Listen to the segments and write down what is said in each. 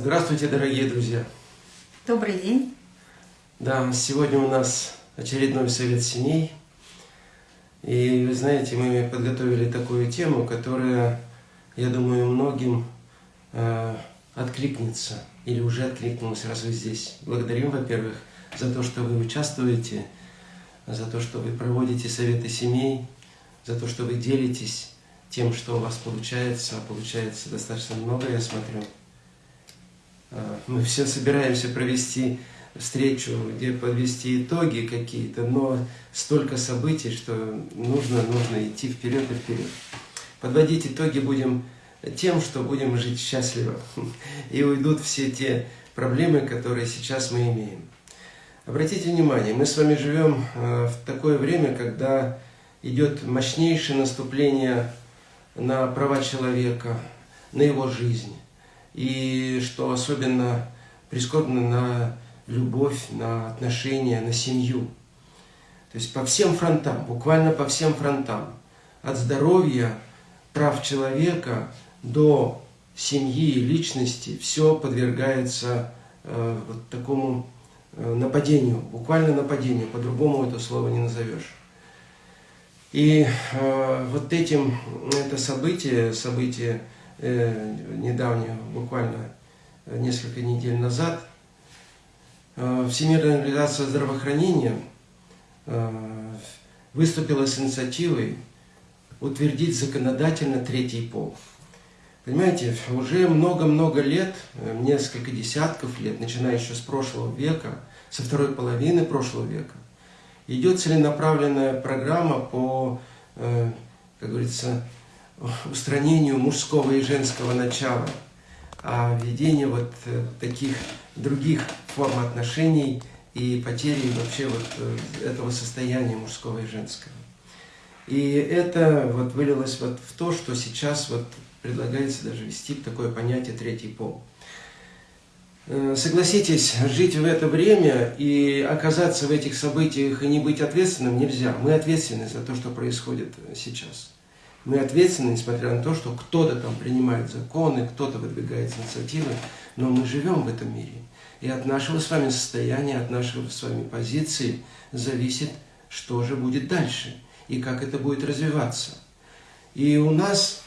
Здравствуйте, дорогие друзья! Добрый день! Да, сегодня у нас очередной совет семей. И вы знаете, мы подготовили такую тему, которая, я думаю, многим э, откликнется или уже откликнулась, раз вы здесь. Благодарим, во-первых, за то, что вы участвуете, за то, что вы проводите советы семей, за то, что вы делитесь тем, что у вас получается, получается достаточно много, я смотрю. А, мы все собираемся провести встречу, где подвести итоги какие-то, но столько событий, что нужно, нужно идти вперед и вперед. Подводить итоги будем тем, что будем жить счастливо, и уйдут все те проблемы, которые сейчас мы имеем. Обратите внимание, мы с вами живем а, в такое время, когда идет мощнейшее наступление на права человека, на его жизнь. И что особенно прискорбно на любовь, на отношения, на семью. То есть по всем фронтам, буквально по всем фронтам. От здоровья, прав человека до семьи и личности все подвергается э, вот такому э, нападению, буквально нападению, по-другому это слово не назовешь. И э, вот этим, это событие, событие э, недавнее, буквально несколько недель назад, э, Всемирная организация здравоохранения э, выступила с инициативой утвердить законодательно третий пол. Понимаете, уже много-много лет, э, несколько десятков лет, начиная еще с прошлого века, со второй половины прошлого века, идет целенаправленная программа по, э, как говорится, устранению мужского и женского начала, а введению вот э, таких других форм отношений и потери вообще вот э, этого состояния мужского и женского. И это вот вылилось вот в то, что сейчас вот предлагается даже ввести такое понятие «третий пол». Э, согласитесь, жить в это время и оказаться в этих событиях и не быть ответственным нельзя. Мы ответственны за то, что происходит сейчас. Мы ответственны, несмотря на то, что кто-то там принимает законы, кто-то выдвигает инициативы, но мы живем в этом мире. И от нашего с вами состояния, от нашего с вами позиции зависит, что же будет дальше и как это будет развиваться. И у нас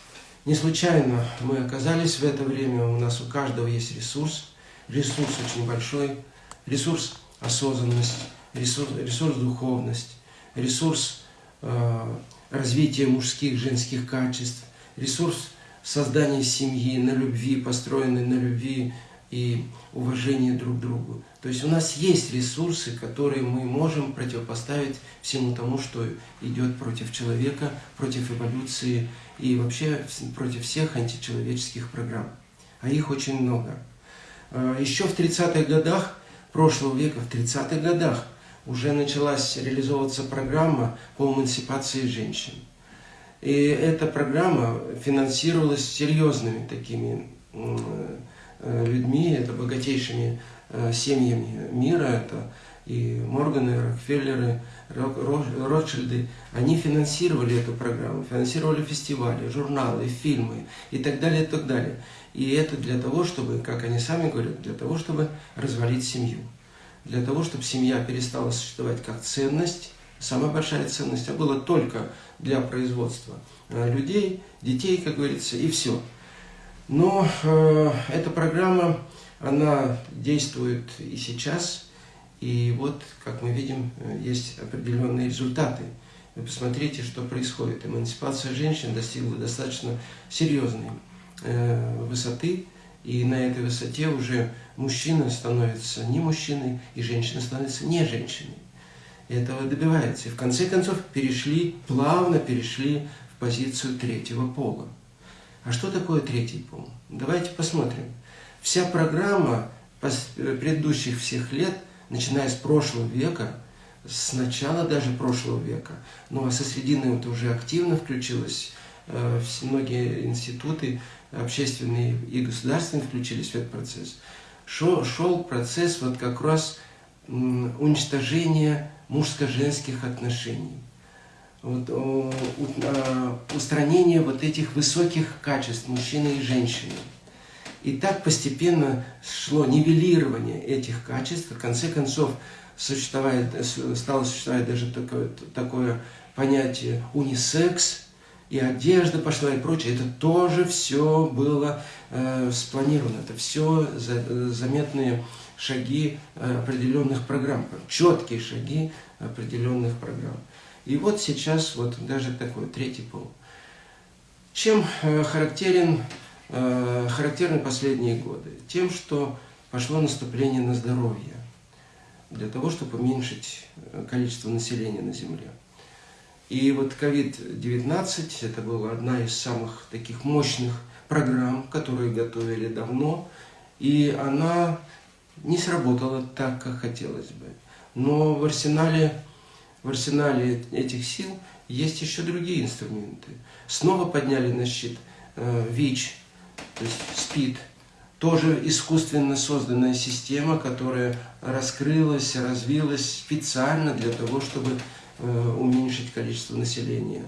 не случайно мы оказались в это время, у нас у каждого есть ресурс – ресурс очень большой, ресурс осознанность, ресурс, ресурс духовность, ресурс э, развития мужских, женских качеств, ресурс создания семьи на любви, построенной на любви и уважении друг к другу. То есть у нас есть ресурсы, которые мы можем противопоставить всему тому, что идет против человека, против эволюции и вообще против всех античеловеческих программ. А их очень много. Э, Еще в 30-х годах прошлого века, в 30-х годах, уже началась реализовываться программа по эмансипации женщин. И эта программа финансировалась серьезными такими э, людьми, это богатейшими э, семьями мира, это и Морганы, Рокфеллеры, Ротшильды, они финансировали эту программу, финансировали фестивали, журналы, фильмы и так далее, и так далее. И это для того, чтобы, как они сами говорят, для того, чтобы развалить семью. Для того, чтобы семья перестала существовать как ценность, самая большая ценность, а была только для производства э, людей, детей, как говорится, и все. Но э, эта программа, она действует и сейчас, и вот, как мы видим, э, есть определенные результаты. Вы посмотрите, что происходит. Эмансипация женщин достигла достаточно серьезной э, высоты, и на этой высоте уже мужчина становится не мужчиной, и женщина становится не женщиной. Этого добивается. И в конце концов перешли, плавно перешли в позицию третьего пола. А что такое третий пол? Давайте посмотрим. Вся программа предыдущих всех лет – начиная с прошлого века, с начала даже прошлого века, ну а со средины это уже активно включилось, многие институты общественные и государственные включились в этот процесс. Шел, шел процесс вот как раз уничтожения мужско-женских отношений, вот, устранения вот этих высоких качеств мужчины и женщины. И так постепенно шло нивелирование этих качеств. В конце концов, существует, стало существовать даже такое, такое понятие унисекс, и одежда пошла и прочее. Это тоже все было э, спланировано. Это все за, заметные шаги э, определенных программ, четкие шаги определенных программ. И вот сейчас вот даже такой третий пол. Чем э, характерен, э, характерны последние годы? Тем, что пошло наступление на здоровье для того, чтобы уменьшить э, количество населения на Земле. И вот COVID-19 это была одна из самых таких мощных программ, которые готовили давно, и она не сработала так, как хотелось бы. Но в арсенале, в арсенале этих сил есть еще другие инструменты. Снова подняли на щит э, ВИЧ, то есть СПИД, тоже искусственно созданная система, которая раскрылась, развилась специально для того, чтобы уменьшить количество населения.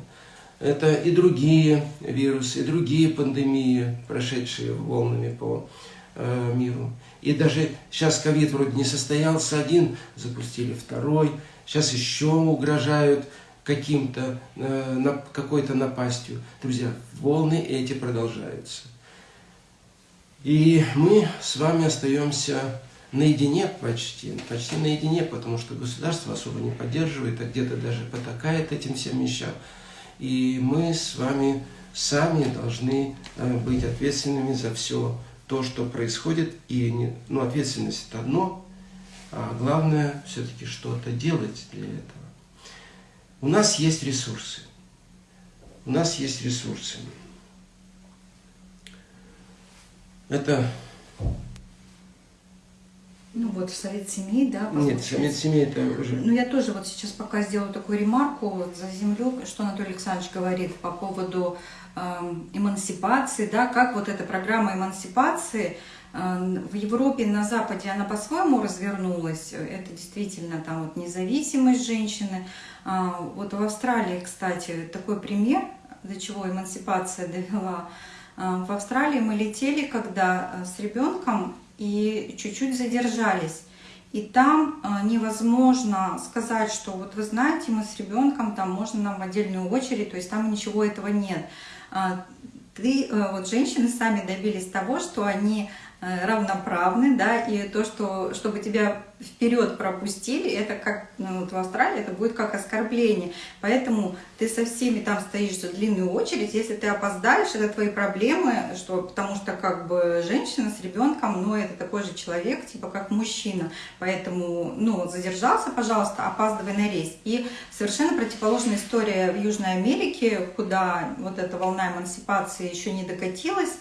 Это и другие вирусы, и другие пандемии, прошедшие волнами по э, миру. И даже сейчас ковид вроде не состоялся один, запустили второй, сейчас еще угрожают каким-то, э, какой-то напастью. Друзья, волны эти продолжаются. И мы с вами остаемся наедине почти, почти наедине, потому что государство особо не поддерживает, а где-то даже потакает этим всем вещам. И мы с вами сами должны э, быть ответственными за все то, что происходит. И не, ну, ответственность это одно, а главное все-таки что-то делать для этого. У нас есть ресурсы. У нас есть ресурсы. Это... Ну вот, Совет семей, да? Нет, Совет семей это уже... Ну я тоже вот сейчас пока сделаю такую ремарку вот, за землю, что Анатолий Александрович говорит по поводу э, эмансипации, да, как вот эта программа эмансипации в Европе, на Западе она по-своему развернулась. Это действительно там вот независимость женщины. А, вот в Австралии, кстати, такой пример, до чего эмансипация довела. А, в Австралии мы летели, когда а, с ребенком, и чуть-чуть задержались. И там невозможно сказать, что вот вы знаете, мы с ребенком, там можно нам в отдельную очередь, то есть там ничего этого нет. Ты, вот женщины сами добились того, что они Э, равноправны, да, и то, что, чтобы тебя вперед пропустили, это как ну, вот в Австралии, это будет как оскорбление. Поэтому ты со всеми там стоишь за длинную очередь, если ты опоздаешь, это твои проблемы, что, потому что как бы женщина с ребенком, ну, это такой же человек, типа как мужчина. Поэтому, ну, задержался, пожалуйста, опаздывай на рейс. И совершенно противоположная история в Южной Америке, куда вот эта волна эмансипации еще не докатилась,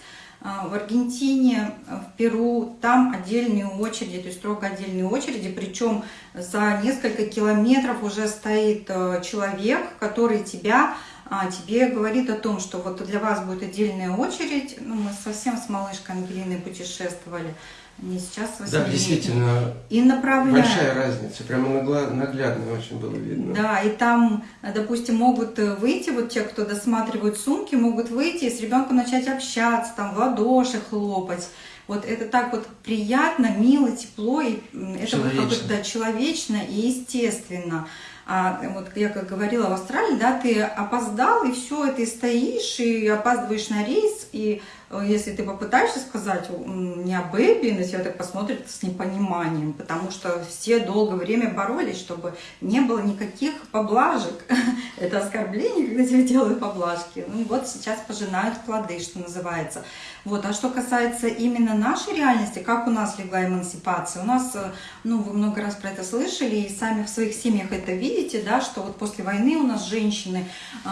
в Аргентине, в Перу, там отдельные очереди, то есть строго отдельные очереди, причем за несколько километров уже стоит э, человек, который тебя, а, тебе говорит о том, что вот для вас будет отдельная очередь. Ну, мы совсем с малышкой Ангелиной путешествовали не сейчас Да, действительно, и направляют. большая разница, прямо наглядно очень было видно. Да, и там, допустим, могут выйти, вот те, кто досматривают сумки, могут выйти и с ребенком начать общаться, там, в ладоши хлопать. Вот это так вот приятно, мило, тепло, и это вот как-то да, человечно и естественно. А вот я как говорила в Австралии, да, ты опоздал, и все, ты стоишь, и опаздываешь на рейс, и Э, если ты попытаешься сказать не о бэби, на тебя так посмотрят с непониманием, потому что все долгое время боролись, чтобы не было никаких поблажек. Это оскорбление, когда тебе делают поблажки. Ну вот сейчас пожинают плоды, что называется. Вот. А что касается именно нашей реальности, как у нас легла эмансипация, у нас, э, ну вы много раз про это слышали и сами в своих семьях это видите, да, что вот после войны у нас женщины э,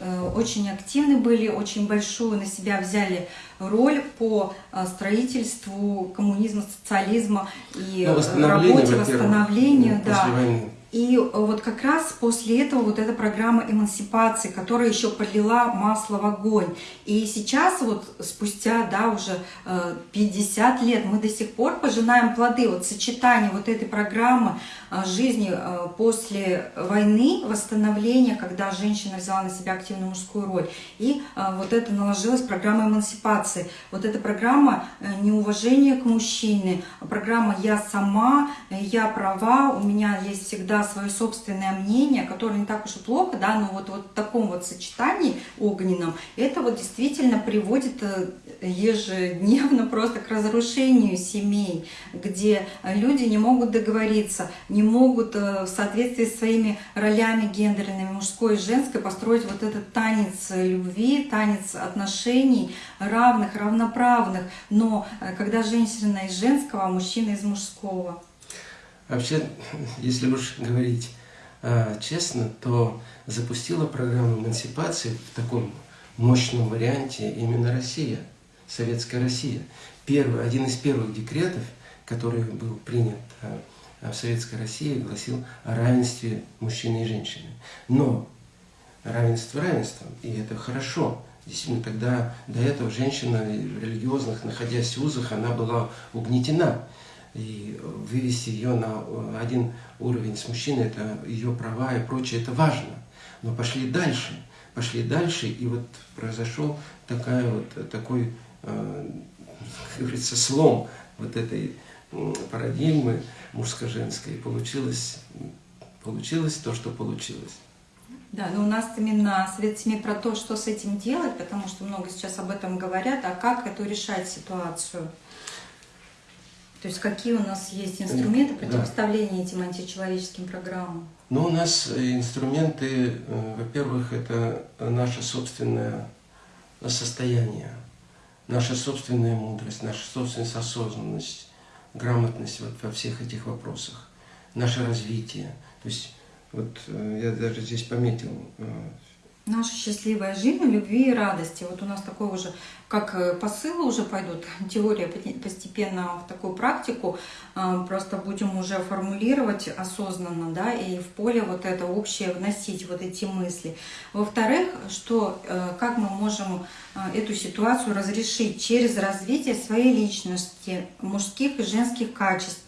э, очень активны были, очень большую на себя взяли роль по а, строительству коммунизма, социализма и ну, работе, восстановлению. Да. И вот как раз после этого вот эта программа эмансипации, которая еще подлила масло в огонь. И сейчас вот спустя, да, уже 50 лет мы до сих пор пожинаем плоды вот сочетания вот этой программы жизни после войны, восстановления, когда женщина взяла на себя активную мужскую роль. И вот это наложилась программа эмансипации. Вот эта программа э, неуважения к мужчине, программа «Я сама», «Я права», у меня есть всегда свое собственное мнение, которое не так уж и плохо, да, но вот, вот в таком вот сочетании огненном, это вот действительно приводит э, ежедневно просто к разрушению семей, где люди не могут договориться, не могут э, в соответствии с своими ролями гендерными, мужской и женской, построить вот этот танец любви, танец отношений равных, равноправных, но э, когда женщина из женского, а мужчина из мужского. Вообще, если уж говорить э, честно, то запустила программу эмансипации в таком мощном варианте именно Россия, Советская Россия. Первый, один из первых декретов, который был принят э, в Советской России, гласил о равенстве мужчины и женщины. Но равенство равенством, и это хорошо. Действительно, тогда до этого женщина в религиозных, находясь в узах, она была угнетена и вывести ее на э, один уровень с мужчиной, это ее права и прочее, это важно. Но пошли дальше, пошли дальше, и вот произошел такая вот, такой, э, как говорится, слом вот этой парадигмы мужско-женской. Получилось, получилось то, что получилось. Да, но у нас именно Совет семьи про то, что с этим делать, потому что много сейчас об этом говорят, а как эту решать ситуацию? То есть какие у нас есть инструменты противопоставления да. этим античеловеческим программам? Ну, у нас инструменты, э, во-первых, это наше собственное состояние, наша собственная мудрость, наша собственная осознанность, грамотность вот во всех этих вопросах, наше развитие. То есть вот э, я даже здесь пометил э, Наша счастливая жизнь, любви и радости. Вот у нас такое уже, как э, посылы уже пойдут, теория постепенно в такую практику, э, просто будем уже формулировать осознанно, да, и в поле вот это общее вносить вот эти мысли. Во-вторых, что, э, как мы можем эту ситуацию разрешить через развитие своей личности, мужских и женских качеств,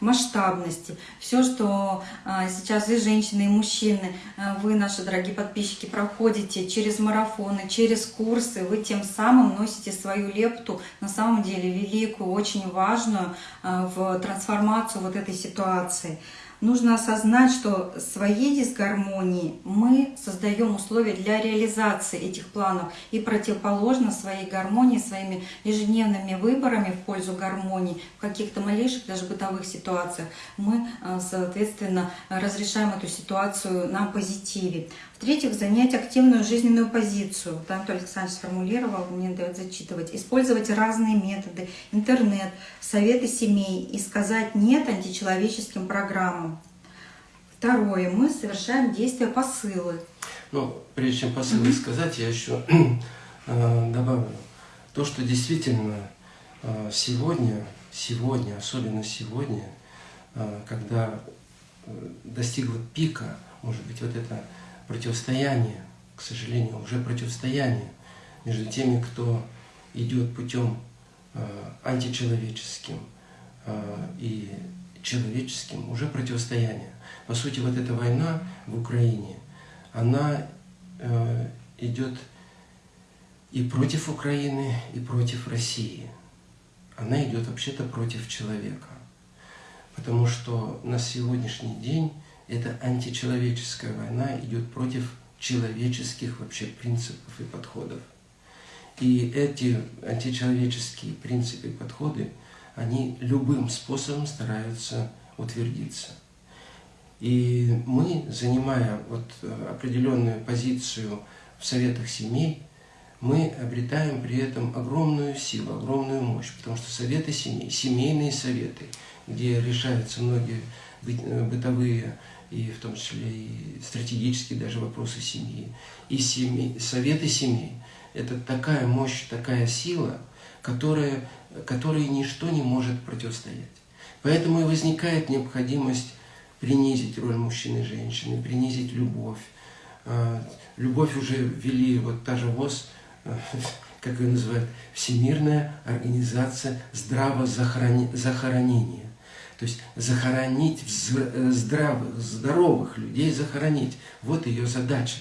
масштабности. Все, что а, сейчас и женщины, и мужчины, а, вы, наши дорогие подписчики, проходите через марафоны, через курсы, вы тем самым носите свою лепту, на самом деле великую, очень важную а, в трансформацию вот этой ситуации нужно осознать, что своей дисгармонии мы создаем условия для реализации этих планов и противоположно своей гармонии, своими ежедневными выборами в пользу гармонии, в каких-то малейших даже бытовых ситуациях, мы, э, соответственно, разрешаем эту ситуацию на позитиве. В-третьих, занять активную жизненную позицию. Там Анатолий Александрович сформулировал, мне дает зачитывать. Использовать разные методы, интернет, советы семей и сказать «нет» античеловеческим программам. Второе. Мы совершаем действия посылы. Ну, прежде чем посылы сказать, я еще э, добавлю. То, что действительно э, сегодня, сегодня, особенно сегодня, э, когда достигла пика, может быть, вот это противостояние, к сожалению, уже противостояние между теми, кто идет путем э, античеловеческим э, и человеческим, уже противостояние. По сути, вот эта война в Украине, она э, идет и против Украины, и против России. Она идет вообще-то против человека. Потому что на сегодняшний день эта античеловеческая война идет против человеческих вообще принципов и подходов. И эти античеловеческие принципы и подходы, они любым способом стараются утвердиться. И мы, занимая вот определенную позицию в советах семей, мы обретаем при этом огромную силу, огромную мощь, потому что советы семей, семейные советы, где решаются многие бытовые и в том числе и стратегические даже вопросы семьи, и семьи, советы семей. Это такая мощь, такая сила, которая, которой ничто не может противостоять. Поэтому и возникает необходимость принизить роль мужчины и женщины, принизить любовь. А, любовь уже ввели, вот та же ВОЗ, как ее называют, Всемирная организация здравозахоронения. То есть захоронить э, здравых, здоровых людей, захоронить. Вот ее задача.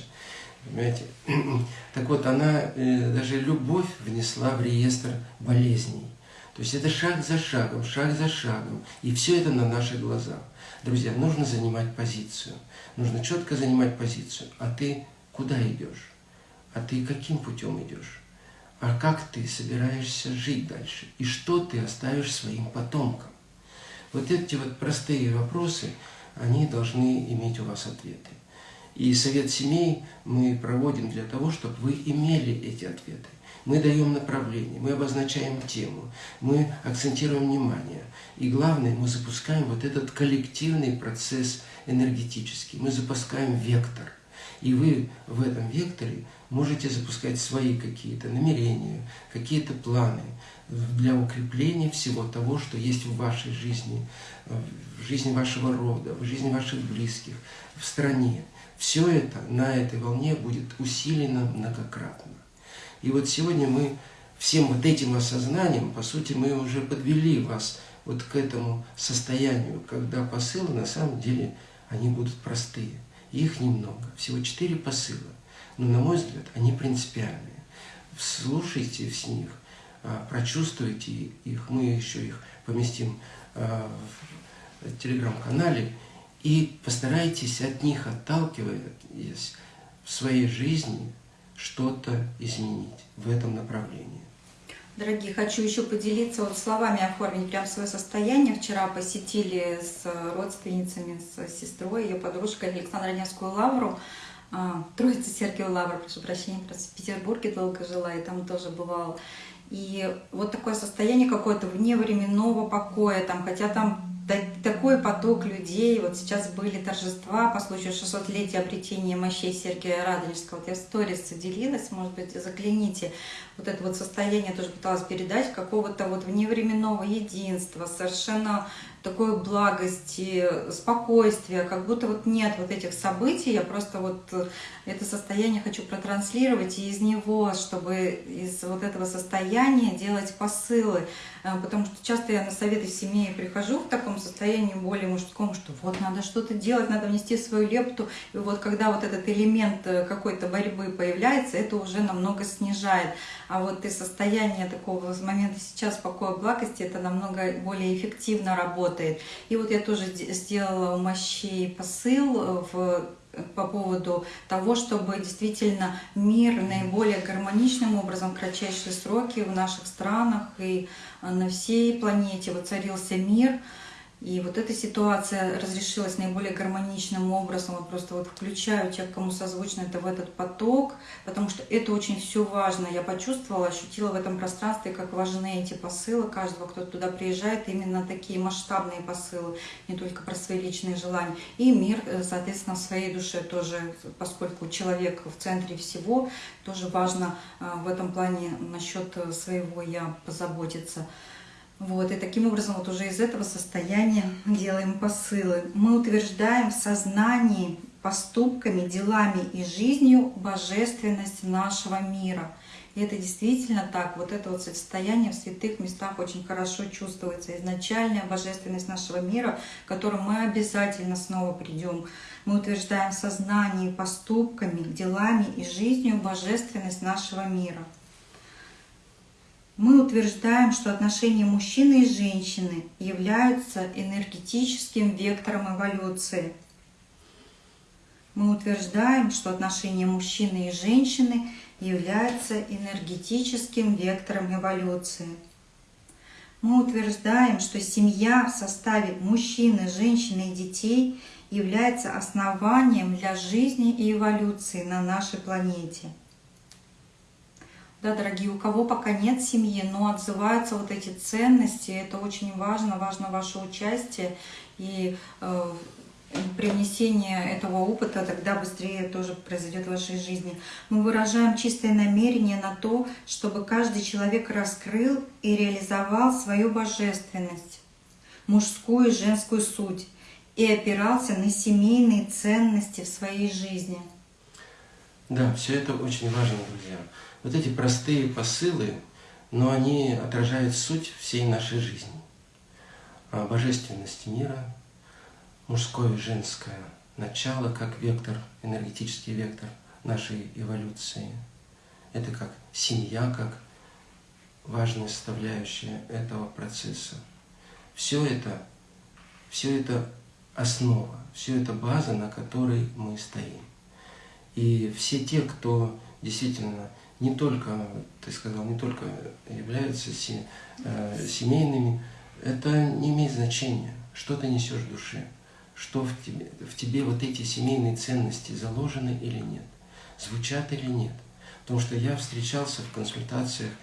Понимаете? Так вот, она э, даже любовь внесла в реестр болезней. То есть это шаг за шагом, шаг за шагом. И все это на наших глазах. Друзья, нужно занимать позицию. Нужно четко занимать позицию. А ты куда идешь? А ты каким путем идешь? А как ты собираешься жить дальше? И что ты оставишь своим потомкам? Вот эти вот простые вопросы, они должны иметь у вас ответы. И совет семей мы проводим для того, чтобы вы имели эти ответы. Мы даем направление, мы обозначаем тему, мы акцентируем внимание. И главное, мы запускаем вот этот коллективный процесс энергетический, мы запускаем вектор. И вы в этом векторе можете запускать свои какие-то намерения, какие-то планы для укрепления всего того, что есть в вашей жизни, в жизни вашего рода, в жизни ваших близких, в стране. Все это на этой волне будет усилено многократно. И вот сегодня мы всем вот этим осознанием, по сути, мы уже подвели вас вот к этому состоянию, когда посылы на самом деле, они будут простые. Их немного, всего четыре посыла. Но, на мой взгляд, они принципиальные. Слушайте с них, прочувствуйте их, мы еще их поместим а, в телеграм-канале, и постарайтесь от них, отталкиваясь в своей жизни, что-то изменить в этом направлении. Дорогие, хочу еще поделиться вот словами оформить прям свое состояние. Вчера посетили с родственницами, с сестрой, ее подружкой Александрой Невскую лавру. А, Троица Сергию Лавр, прошу прощения, в Петербурге долго жила, и там тоже бывала. И вот такое состояние какое-то вневременного покоя, там, хотя там такой поток людей. Вот сейчас были торжества по случаю 600-летия обретения мощей Сергия Радонежского. Вот я в сторис делилась, может быть, загляните. Вот это вот состояние тоже пыталась передать какого-то вот вневременного единства, совершенно такой благости, спокойствия, как будто вот нет вот этих событий, я просто вот э, это состояние хочу протранслировать и из него, чтобы из вот этого состояния делать посылы, э, потому что часто я на советы в семье прихожу в таком состоянии более мужском, что вот надо что-то делать, надо внести свою лепту, и вот когда вот этот элемент э, какой-то борьбы появляется, это уже намного снижает, а вот из состояния такого момента сейчас покоя благости, это намного более эффективно работает. И вот я тоже сделала у мощей посыл э, в по поводу того, чтобы действительно мир наиболее гармоничным образом, в кратчайшие сроки в наших странах и э, на всей планете воцарился мир, и вот эта ситуация разрешилась наиболее гармоничным образом. Вот просто вот включаю тех, кому созвучно это в этот поток, потому что это очень все важно. Я почувствовала, ощутила в этом пространстве, как важны эти посылы каждого, кто туда приезжает, именно такие масштабные посылы, не только про свои личные желания. И мир, э, соответственно, в своей душе тоже, поскольку человек в центре всего, тоже важно э, в этом плане насчет своего я позаботиться. Вот, и таким образом вот уже из этого состояния делаем посылы. Мы утверждаем в сознании поступками, делами и жизнью божественность нашего мира. И это действительно так. Вот это вот состояние в святых местах очень хорошо чувствуется. Изначальная божественность нашего мира, к которому мы обязательно снова придем. Мы утверждаем в сознании поступками, делами и жизнью божественность нашего мира мы утверждаем, что отношения мужчины и женщины являются энергетическим вектором эволюции. Мы утверждаем, что отношения мужчины и женщины являются энергетическим вектором эволюции. Мы утверждаем, что семья в составе мужчины, женщины и детей является основанием для жизни и эволюции на нашей планете да, дорогие, у кого пока нет семьи, но отзываются вот эти ценности, это очень важно, важно ваше участие и э, привнесение этого опыта, тогда быстрее тоже произойдет в вашей жизни. Мы выражаем чистое намерение на то, чтобы каждый человек раскрыл и реализовал свою божественность, мужскую и женскую суть, и опирался на семейные ценности в своей жизни. Да, все это очень важно, друзья. Вот эти простые посылы, но они отражают суть всей нашей жизни. Божественность мира, мужское и женское начало как вектор, энергетический вектор нашей эволюции. Это как семья, как важная составляющая этого процесса. Все это, все это основа, все это база, на которой мы стоим. И все те, кто действительно не только, ты сказал, не только являются э, семейными, это не имеет значения, что ты несешь в душе, что в тебе, в тебе вот эти семейные ценности заложены или нет, звучат или нет. Потому что я встречался в консультациях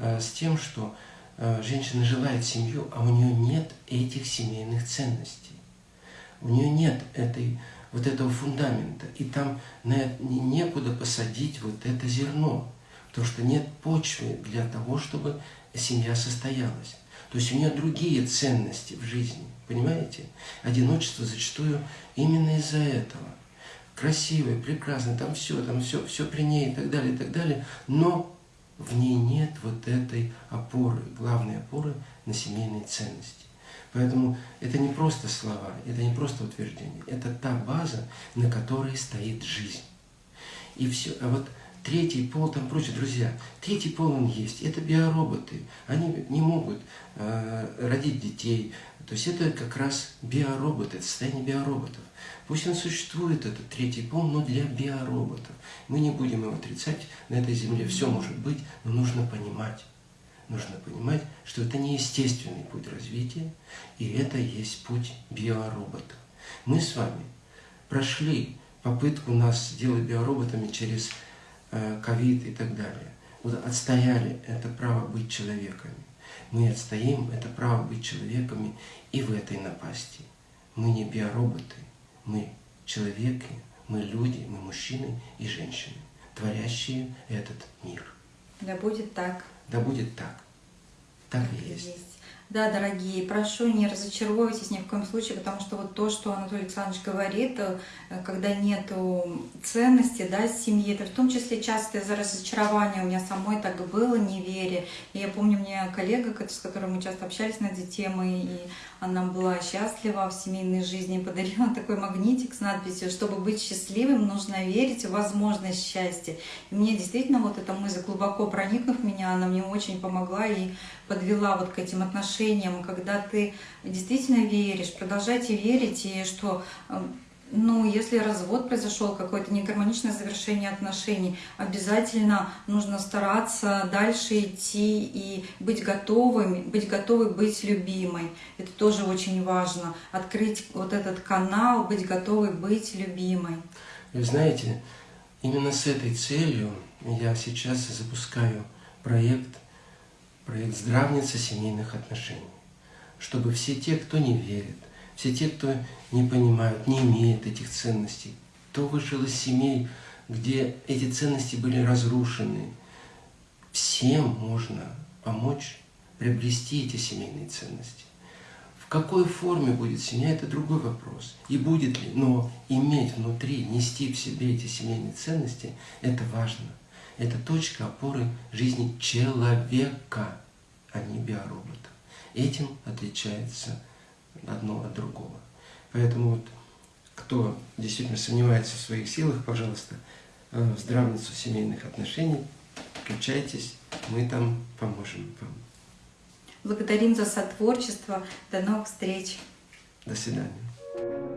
э, с тем, что э, женщина желает семью, а у нее нет этих семейных ценностей. У нее нет этой, вот этого фундамента. И там некуда посадить вот это зерно. Потому что нет почвы для того, чтобы семья состоялась. То есть у нее другие ценности в жизни, понимаете? Одиночество зачастую именно из-за этого. Красивое, прекрасное, там все, там все, все при ней и так далее, и так далее. Но в ней нет вот этой опоры, главной опоры на семейные ценности. Поэтому это не просто слова, это не просто утверждение, это та база, на которой стоит жизнь. И все. А вот третий пол, там прочее, друзья, третий пол он есть, это биороботы. Они не могут э, родить детей. То есть это как раз биороботы, это состояние биороботов. Пусть он существует, этот третий пол, но для биороботов. Мы не будем его отрицать, на этой земле все может быть, но нужно понимать, нужно понимать, что это не естественный путь развития, и это есть путь биоробота. Мы с вами прошли попытку нас сделать биороботами через э, ковид и так далее. Вот отстояли это право быть человеками. Мы отстоим это право быть человеками и в этой напасти. Мы не биороботы, мы человеки, мы люди, мы мужчины и женщины, творящие этот мир. Да будет так. Да будет так. Так и есть. есть. Да, дорогие, прошу, не разочаровывайтесь ни в коем случае, потому что вот то, что Анатолий Александрович говорит, э, когда нет ценности да, семьи, это в том числе часто из-за разочарования. У меня самой так было, неверие. И я помню, мне коллега, с которой мы часто общались на эти темы, и она была счастлива в семейной жизни, подарила такой магнитик с надписью «Чтобы быть счастливым, нужно верить в возможность счастья». И мне действительно вот эта мысль, глубоко проникнув меня, она мне очень помогла и подвела вот к этим отношениям, когда ты действительно веришь, продолжайте верить, и что э, ну, если развод произошел, какое-то негармоничное завершение отношений, обязательно нужно стараться дальше идти и быть готовым, быть готовой быть любимой. Это тоже очень важно. Открыть вот этот канал, быть готовой быть любимой. Вы знаете, именно с этой целью я сейчас запускаю проект проект «Здравница семейных отношений», чтобы все те, кто не верит, все те, кто не понимают, не имеет этих ценностей, кто вышел из семей, где эти ценности были разрушены, всем можно помочь приобрести эти семейные ценности. В какой форме будет семья, это другой вопрос. И будет ли, но иметь внутри, нести в себе эти семейные ценности, это важно – это точка опоры жизни человека, а не биоробота. Этим отличается одно от другого. Поэтому вот кто действительно сомневается в своих силах, пожалуйста, э, в здравницу семейных отношений, включайтесь, мы там поможем вам. Благодарим за сотворчество. До новых встреч. До свидания.